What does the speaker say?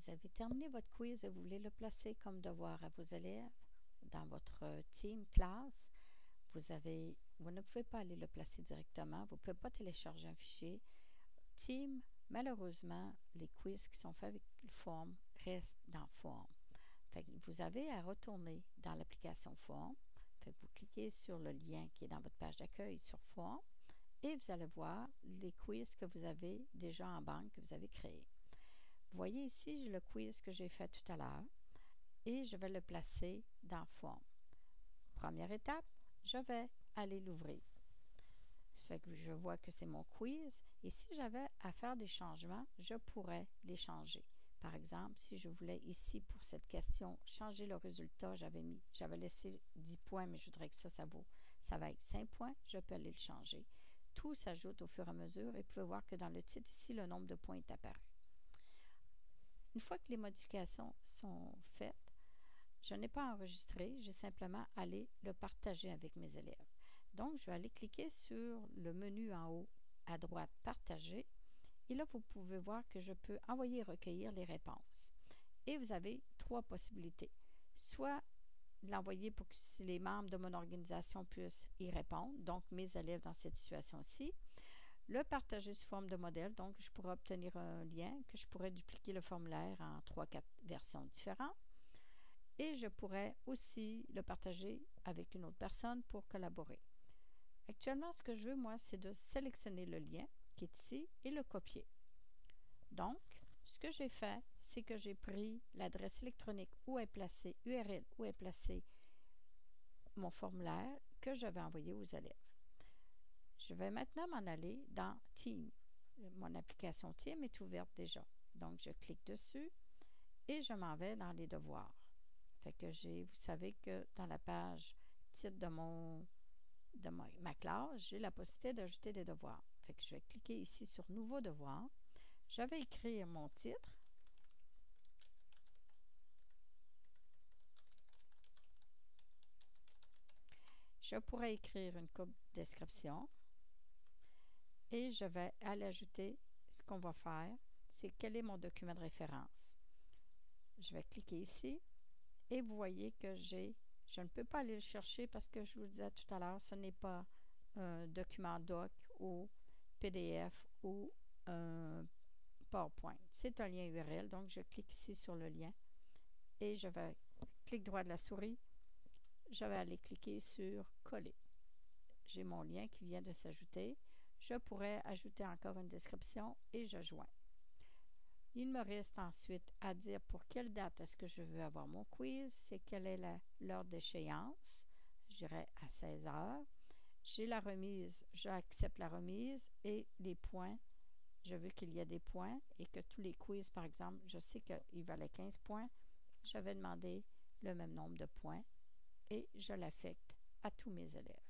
vous avez terminé votre quiz et vous voulez le placer comme devoir à vos élèves dans votre team classe, vous, ne pouvez pas aller le placer directement. Vous ne pouvez pas télécharger un fichier. Team, malheureusement, les quiz qui sont faits avec form restent dans form. Vous avez à retourner dans l'application form. Vous cliquez sur le lien qui est dans votre page d'accueil sur form et vous allez voir les quiz que vous avez déjà en banque que vous avez créés. Voyez ici, j'ai le quiz que j'ai fait tout à l'heure et je vais le placer dans Form. Première étape, je vais aller l'ouvrir. Je vois que c'est mon quiz et si j'avais à faire des changements, je pourrais les changer. Par exemple, si je voulais ici pour cette question changer le résultat, j'avais j'avais laissé 10 points, mais je voudrais que ça, ça vaut, ça va être 5 points, je peux aller le changer. Tout s'ajoute au fur et à mesure et vous pouvez voir que dans le titre ici, le nombre de points est apparu. Une fois que les modifications sont faites, je n'ai pas enregistré, j'ai simplement allé le partager avec mes élèves. Donc, je vais aller cliquer sur le menu en haut à droite Partager. Et là, vous pouvez voir que je peux envoyer et recueillir les réponses. Et vous avez trois possibilités. Soit l'envoyer pour que les membres de mon organisation puissent y répondre, donc mes élèves dans cette situation-ci. Le partager sous forme de modèle, donc je pourrais obtenir un lien, que je pourrais dupliquer le formulaire en 3-4 versions différentes. Et je pourrais aussi le partager avec une autre personne pour collaborer. Actuellement, ce que je veux, moi, c'est de sélectionner le lien qui est ici et le copier. Donc, ce que j'ai fait, c'est que j'ai pris l'adresse électronique où est placé, URL où est placé mon formulaire que je vais envoyer aux élèves. Je vais maintenant m'en aller dans Team. Mon application Team est ouverte déjà. Donc, je clique dessus et je m'en vais dans les devoirs. Fait que j'ai, vous savez que dans la page titre de mon de ma, classe, j'ai la possibilité d'ajouter des devoirs. Fait que je vais cliquer ici sur Nouveau devoir. Je vais écrire mon titre. Je pourrais écrire une coupe description et je vais aller ajouter ce qu'on va faire, c'est quel est mon document de référence. Je vais cliquer ici et vous voyez que j'ai, je ne peux pas aller le chercher parce que je vous disais tout à l'heure, ce n'est pas un document doc ou PDF ou un PowerPoint. C'est un lien URL, donc je clique ici sur le lien et je vais cliquer droit de la souris, je vais aller cliquer sur coller. J'ai mon lien qui vient de s'ajouter je pourrais ajouter encore une description et je joins. Il me reste ensuite à dire pour quelle date est-ce que je veux avoir mon quiz, c'est quelle est l'heure d'échéance. Je dirais à 16 heures. J'ai la remise, j'accepte la remise et les points. Je veux qu'il y ait des points et que tous les quiz, par exemple, je sais qu'il valait 15 points. Je vais demander le même nombre de points et je l'affecte à tous mes élèves.